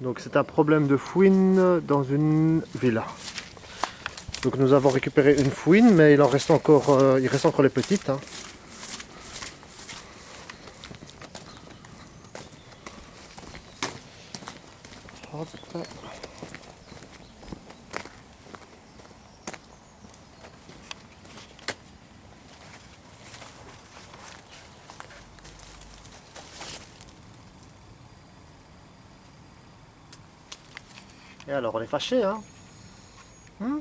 Donc c'est un problème de fouine dans une villa. Donc nous avons récupéré une fouine, mais il en reste encore, euh, il reste encore les petites. hein. Et alors on est fâché hein? Hmm